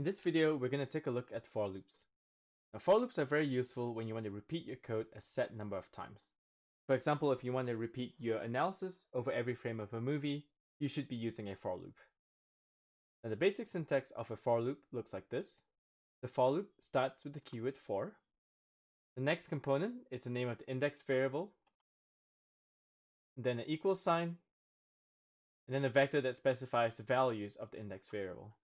In this video, we're going to take a look at for loops. Now, for loops are very useful when you want to repeat your code a set number of times. For example, if you want to repeat your analysis over every frame of a movie, you should be using a for loop. Now, the basic syntax of a for loop looks like this. The for loop starts with the keyword for. The next component is the name of the index variable, then an equal sign, and then a vector that specifies the values of the index variable.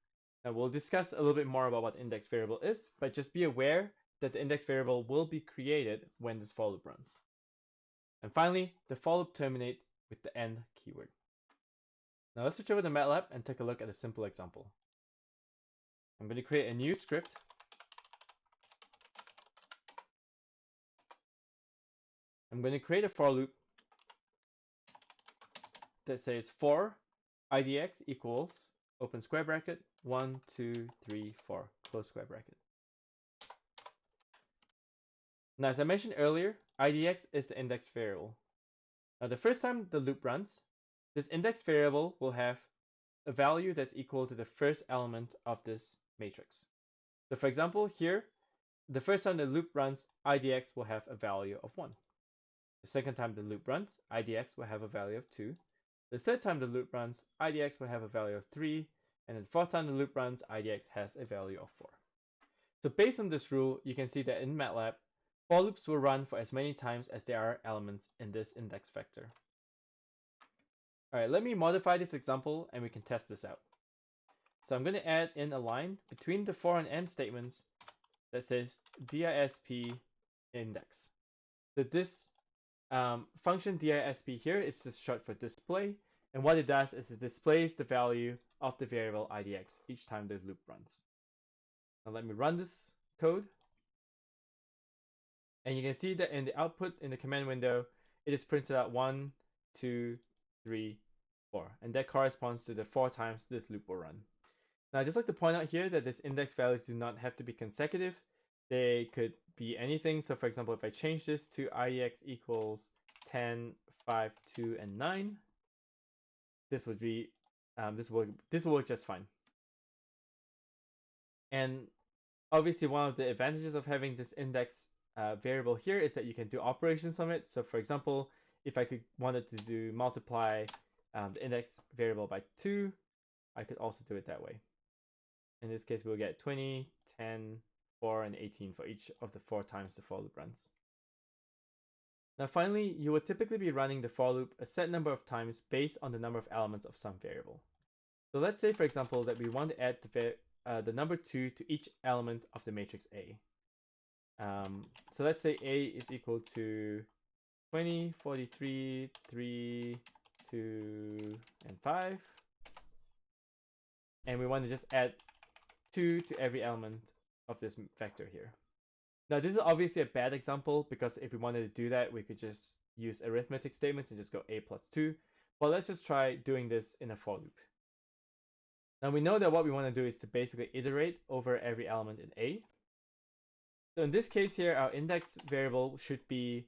Now we'll discuss a little bit more about what index variable is, but just be aware that the index variable will be created when this for loop runs. And finally, the for loop terminates with the end keyword. Now let's switch over to MATLAB and take a look at a simple example. I'm going to create a new script. I'm going to create a for loop that says for idx equals open square bracket, one, two, three, four, close square bracket. Now, as I mentioned earlier, IDX is the index variable. Now, the first time the loop runs, this index variable will have a value that's equal to the first element of this matrix. So for example, here, the first time the loop runs, IDX will have a value of 1. The second time the loop runs, IDX will have a value of 2. The third time the loop runs, IDX will have a value of 3, and the fourth time the loop runs, IDX has a value of 4. So based on this rule, you can see that in MATLAB, for loops will run for as many times as there are elements in this index vector. Alright, let me modify this example and we can test this out. So I'm going to add in a line between the for and end statements that says disp index. So this um, function disp here is just short for display, and what it does is it displays the value of the variable idx each time the loop runs. Now let me run this code. And you can see that in the output in the command window, it is printed out one, two, three, four, and that corresponds to the four times this loop will run. Now, I'd just like to point out here that these index values do not have to be consecutive. They could be anything. So for example, if I change this to IDX equals 10, 5, 2, and 9, this would be, um, this, will, this will work just fine. And obviously one of the advantages of having this index uh, variable here is that you can do operations on it. So for example, if I could wanted to do multiply um, the index variable by 2, I could also do it that way. In this case, we'll get 20, 10, 4, and 18 for each of the four times the for loop runs. Now finally, you will typically be running the for loop a set number of times based on the number of elements of some variable. So let's say, for example, that we want to add the, uh, the number 2 to each element of the matrix A. Um, so let's say A is equal to 20, 43, 3, 2, and 5. And we want to just add 2 to every element of this vector here. Now this is obviously a bad example because if we wanted to do that, we could just use arithmetic statements and just go a plus 2. But let's just try doing this in a for loop. Now we know that what we want to do is to basically iterate over every element in A. So in this case here, our index variable should be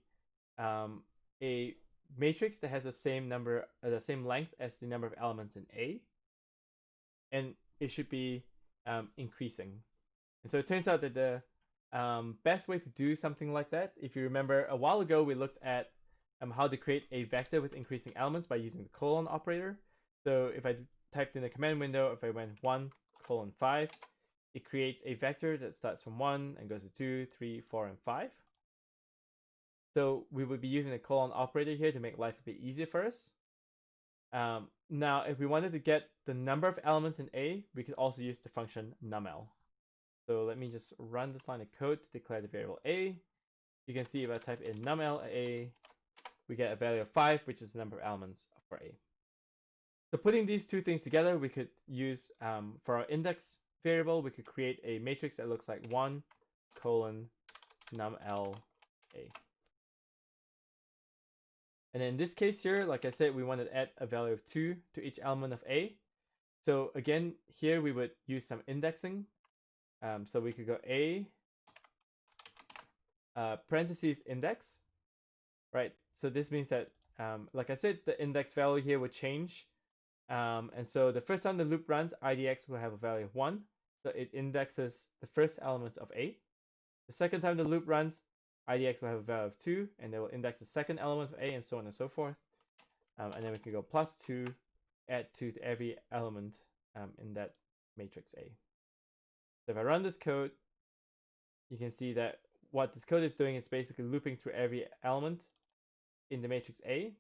um, a matrix that has the same number, uh, the same length as the number of elements in A, and it should be um, increasing. And so it turns out that the um, best way to do something like that, if you remember a while ago, we looked at um, how to create a vector with increasing elements by using the colon operator. So if I typed in the command window, if I went 1 colon 5, it creates a vector that starts from 1 and goes to 2, 3, 4, and 5. So we would be using the colon operator here to make life a bit easier for us. Um, now, if we wanted to get the number of elements in A, we could also use the function numel. So let me just run this line of code to declare the variable a. You can see if I type in numel a, we get a value of 5, which is the number of elements for a. So putting these two things together, we could use, um, for our index variable, we could create a matrix that looks like 1 colon numel a. And in this case here, like I said, we want to add a value of 2 to each element of a. So again, here we would use some indexing um, so we could go A uh, parentheses index, right? So this means that, um, like I said, the index value here would change. Um, and so the first time the loop runs, IDX will have a value of 1. So it indexes the first element of A. The second time the loop runs, IDX will have a value of 2, and they will index the second element of A, and so on and so forth. Um, and then we can go plus 2, add 2 to every element um, in that matrix A. So if I run this code, you can see that what this code is doing is basically looping through every element in the matrix A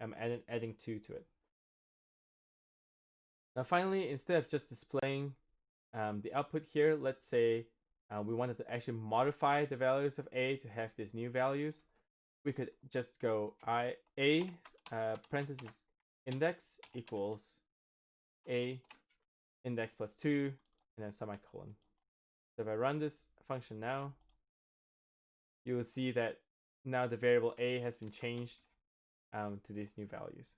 um, and adding 2 to it. Now finally, instead of just displaying um, the output here, let's say uh, we wanted to actually modify the values of A to have these new values. We could just go I A uh, parentheses index equals A index plus 2 and then semicolon. So if I run this function now, you will see that now the variable a has been changed um, to these new values.